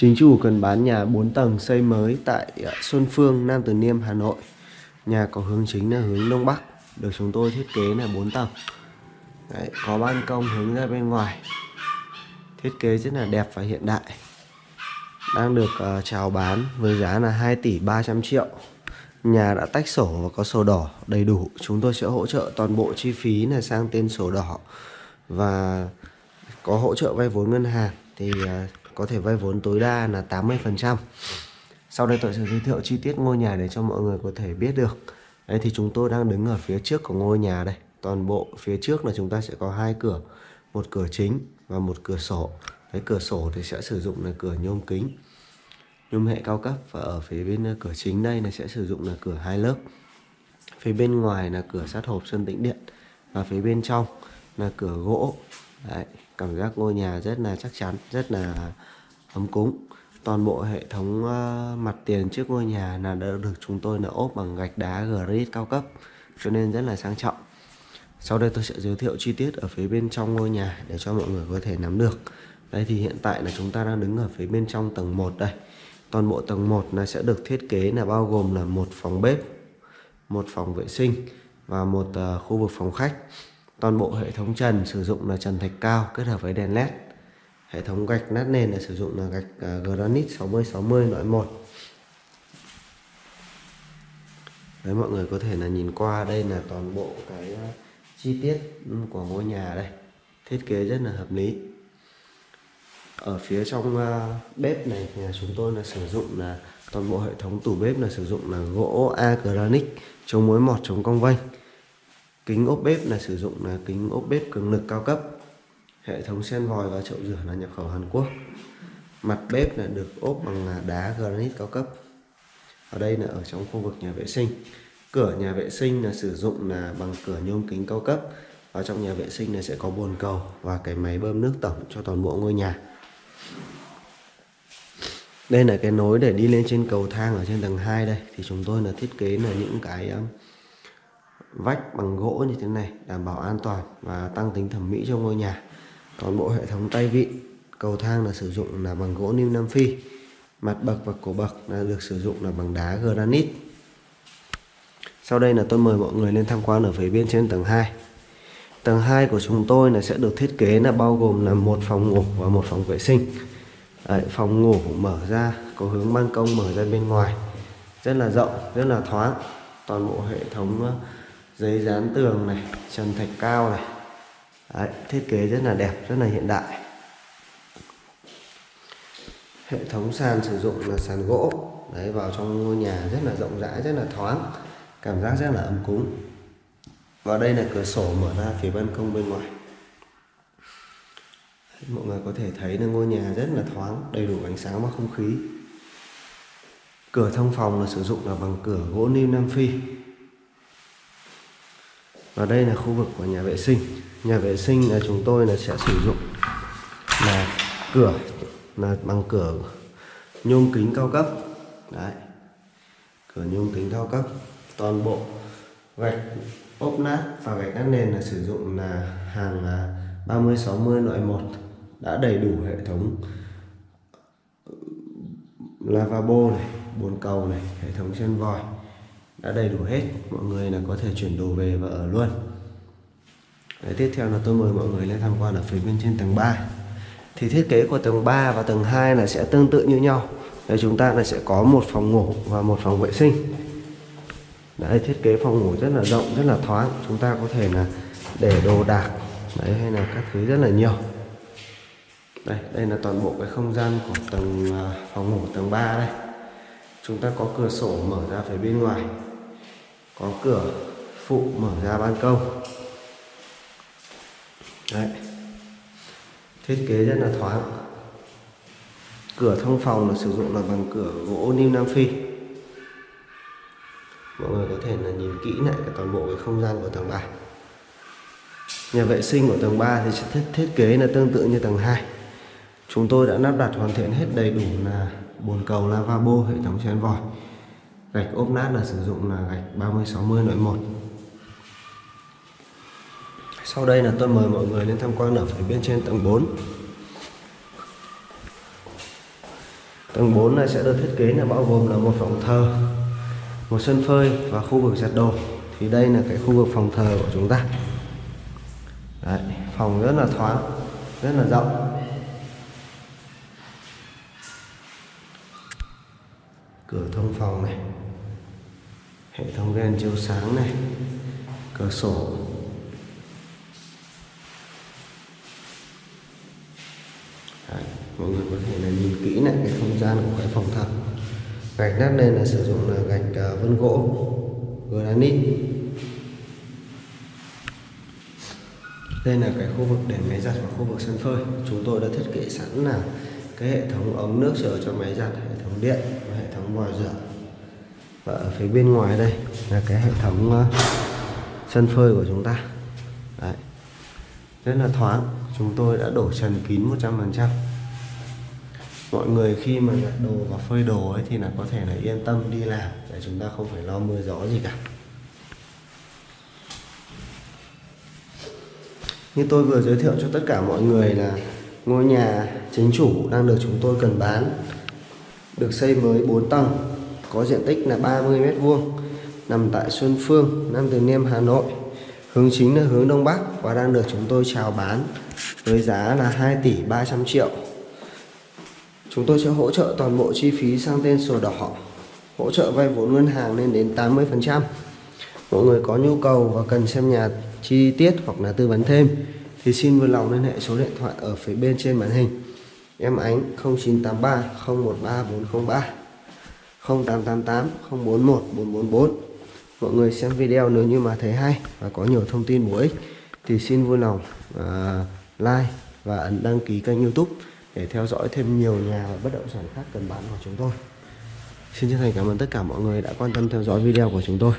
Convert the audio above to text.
Chính chủ cần bán nhà 4 tầng xây mới tại ờ, Xuân Phương, Nam Từ Liêm, Hà Nội. Nhà có hướng chính là hướng Đông Bắc, được chúng tôi thiết kế là 4 tầng. Đấy, có ban công hướng ra bên ngoài. Thiết kế rất là đẹp và hiện đại. Đang được uh, chào bán với giá là 2 tỷ 300 triệu. Nhà đã tách sổ và có sổ đỏ đầy đủ. Chúng tôi sẽ hỗ trợ toàn bộ chi phí là sang tên sổ đỏ và có hỗ trợ vay vốn ngân hàng thì uh, có thể vay vốn tối đa là 80%. Sau đây tôi sẽ giới thiệu chi tiết ngôi nhà để cho mọi người có thể biết được. Đây thì chúng tôi đang đứng ở phía trước của ngôi nhà đây. Toàn bộ phía trước là chúng ta sẽ có hai cửa, một cửa chính và một cửa sổ. Cái cửa sổ thì sẽ sử dụng là cửa nhôm kính, nhôm hệ cao cấp và ở phía bên ờ, cửa chính đây là sẽ sử dụng là cửa hai lớp. Phía bên ngoài là cửa sát hộp sơn tĩnh điện và phía bên trong là cửa gỗ. Đấy, cảm giác ngôi nhà rất là chắc chắn, rất là ấm cúng. Toàn bộ hệ thống ờ, mặt tiền trước ngôi nhà là đã được chúng tôi là ốp bằng gạch đá granite cao cấp, cho nên rất là sang trọng. Sau đây tôi sẽ giới thiệu chi tiết ở phía bên trong ngôi nhà để cho mọi người có thể nắm được. Đây thì hiện tại là chúng ta đang đứng ở phía bên trong tầng 1 đây. Toàn bộ tầng 1 là sẽ được thiết kế là bao gồm là một phòng bếp, một phòng vệ sinh và một ờ, khu vực phòng khách. Toàn bộ hệ thống trần sử dụng là trần thạch cao kết hợp với đèn led. Hệ thống gạch nát nền là sử dụng là gạch à, granite 60-60 loại 1. Đấy, mọi người có thể là nhìn qua đây là toàn bộ cái à, chi tiết của ngôi nhà đây. Thiết kế rất là hợp lý. Ở phía trong à, bếp này thì chúng tôi là sử dụng là toàn bộ hệ thống tủ bếp là sử dụng là gỗ A granite chống mối mọt chống cong vênh kính ốp bếp là sử dụng là kính ốp bếp cường lực cao cấp. Hệ thống sen vòi và chậu rửa là nhập khẩu Hàn Quốc. Mặt bếp là được ốp bằng đá granite cao cấp. Ở đây là ở trong khu vực nhà vệ sinh. Cửa nhà vệ sinh là sử dụng là bằng cửa nhôm kính cao cấp. Ở trong nhà vệ sinh này sẽ có bồn cầu và cái máy bơm nước tổng cho toàn bộ ngôi nhà. Đây là cái nối để đi lên trên cầu thang ở trên tầng 2 đây. Thì chúng tôi là thiết kế là những cái um, vách bằng gỗ như thế này đảm bảo an toàn và tăng tính thẩm mỹ cho ngôi nhà. Toàn bộ hệ thống tay vịn cầu thang là sử dụng là bằng gỗ niêm nam phi. Mặt bậc và cổ bậc là được sử dụng là bằng đá granite. Sau đây là tôi mời mọi người lên tham quan ở phía bên trên tầng 2 tầng 2 của chúng tôi là sẽ được thiết kế là bao gồm là một phòng ngủ và một phòng vệ sinh. Đấy, phòng ngủ mở ra có hướng ban công mở ra bên ngoài. Rất là rộng rất là thoáng. Toàn bộ hệ thống giấy dán tường này trần thạch cao này. Đấy, thiết kế rất là đẹp rất là hiện đại. Hệ thống sàn sử dụng là sàn gỗ. Đấy vào trong ngôi nhà rất là rộng rãi rất là thoáng cảm giác rất là ấm cúng. Và đây là cửa sổ mở ra phía ban công bên ngoài. Mọi người có thể thấy là ngôi nhà rất là thoáng đầy đủ ánh sáng và không khí. Cửa thông phòng là sử dụng là bằng cửa gỗ lim nam phi và đây là khu vực của nhà vệ sinh. Nhà vệ sinh là chúng tôi là sẽ sử dụng là cửa, là bằng cửa nhôm kính cao cấp. Đấy. Cửa nhôm kính cao cấp. Toàn bộ gạch ốp nát và gạch nát nền là sử dụng là hàng à, 30 60 loại 1 đã đầy đủ hệ thống ừ, lavabo này, bồn cầu này, hệ thống chân vòi đã đầy đủ hết. Mọi người là có thể chuyển đồ về và ở luôn. Đấy, tiếp theo là tôi mời mọi người lên tham quan ở phía bên trên tầng 3 thì thiết kế của tầng 3 và tầng 2 là sẽ tương tự như nhau. Đấy, chúng ta là sẽ có một phòng ngủ và một phòng vệ sinh. Đấy, thiết kế phòng ngủ rất là rộng rất là thoáng. Chúng ta có thể là để đồ đạc đấy hay là các thứ rất là nhiều. Đây đây là toàn bộ cái không gian của tầng à, phòng ngủ tầng 3 đây. Chúng ta có cửa sổ mở ra phía bên ngoài có cửa phụ mở ra ban công. Đấy. thiết kế rất là thoáng. Cửa thông phòng là sử dụng là bằng cửa gỗ niêm nam phi. Mọi người có thể là nhìn kỹ lại cái toàn bộ cái không gian của tầng 3 nhà vệ sinh của tầng 3 thì sẽ thiết, thiết kế là tương tự như tầng 2 chúng tôi đã lắp đặt hoàn thiện hết đầy đủ là bồn cầu lavabo hệ thống chén vòi gạch ốp nát là sử dụng là gạch 30 60 loại 1 sau đây là tôi mời mọi người lên tham quan ở phía bên trên tầng 4 Tầng 4 này sẽ được thiết kế là bao gồm là một phòng thờ, một sân phơi và khu vực giặt đồ. Thì đây là cái khu vực phòng thờ của chúng ta. Đấy, phòng rất là thoáng, rất là rộng. Cửa thông phòng này, hệ thống đèn chiếu sáng này, cửa sổ. Đấy, mọi người có thể là nhìn kỹ lại cái không gian của cái phòng thật. Gạch nát lên là sử dụng là gạch uh, vân gỗ. Granite. Đây là cái khu vực để máy giặt và khu vực sân phơi. Chúng tôi đã thiết kế sẵn là cái hệ thống ống nước sửa cho máy giặt, hệ thống điện và hệ thống vòi rửa. Và ở phía bên ngoài đây là cái hệ thống ờ, sân phơi của chúng ta. Đấy. rất là thoáng, chúng tôi đã đổ trần kín 100% mọi người khi mà giặt đồ và phơi đồ ấy thì là có thể là yên tâm đi làm, để chúng ta không phải lo mưa gió gì cả. Như tôi vừa giới thiệu cho tất cả mọi người là ngôi nhà chính chủ đang được chúng tôi cần bán được xây mới 4 tầng có diện tích là 30 mét vuông nằm tại Xuân Phương, Nam Từ Liêm, Hà Nội. Hướng chính là hướng Đông Bắc và đang được chúng tôi chào bán với giá là 2 tỷ 300 triệu. Chúng tôi sẽ hỗ trợ toàn bộ chi phí sang tên sổ đỏ hỗ trợ vay vốn ngân hàng lên đến 80% mọi người có nhu cầu và cần xem nhà chi tiết hoặc là tư vấn thêm thì xin vui lòng liên hệ số điện thoại ở phía bên trên màn hình. Em ánh 0983 013 403 0888 041 444 mọi người xem video nếu như mà thấy hay và có nhiều thông tin bổ ích thì xin vui lòng uh, like và ấn đăng ký kênh youtube để theo dõi thêm nhiều nhà và bất động sản khác cần bán của chúng tôi. Xin chân thành cảm ơn tất cả mọi người đã quan tâm theo dõi video của chúng tôi.